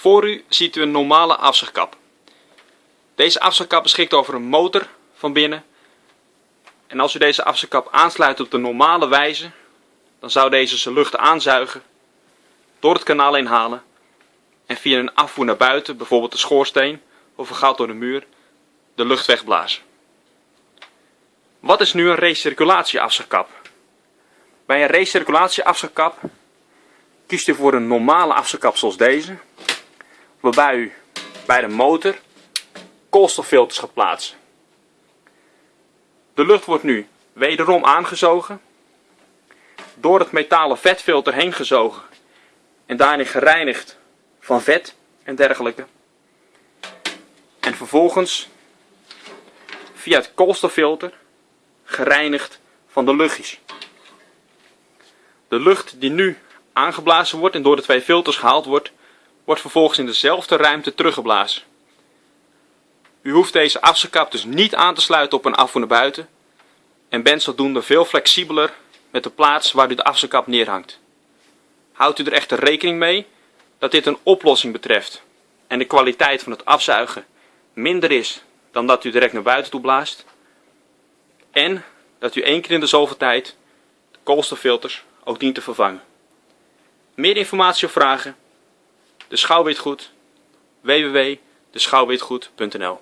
Voor u ziet u een normale afzuigkap. Deze afzuigkap beschikt over een motor van binnen. En als u deze afzuigkap aansluit op de normale wijze, dan zou deze zijn lucht aanzuigen, door het kanaal inhalen en via een afvoer naar buiten, bijvoorbeeld de schoorsteen of een gat door de muur, de lucht wegblazen. Wat is nu een recirculatieafzuigkap? Bij een recirculatieafzuigkap kiest u voor een normale afzuigkap zoals deze, waarbij u bij de motor koolstoffilters gaat plaatsen. De lucht wordt nu wederom aangezogen, door het metalen vetfilter heen gezogen en daarin gereinigd van vet en dergelijke. En vervolgens via het koolstoffilter gereinigd van de luchtjes. De lucht die nu aangeblazen wordt en door de twee filters gehaald wordt, wordt vervolgens in dezelfde ruimte teruggeblazen. U hoeft deze afzuigkap dus niet aan te sluiten op een afvoer naar buiten en bent zodoende veel flexibeler met de plaats waar u de afzuigkap neerhangt. Houdt u er echter rekening mee dat dit een oplossing betreft en de kwaliteit van het afzuigen minder is dan dat u direct naar buiten toe blaast en dat u één keer in de zoveel tijd de koolstoffilters ook dient te vervangen. Meer informatie of vragen? De Schouwwitgoed www.deschouwwitgoed.nl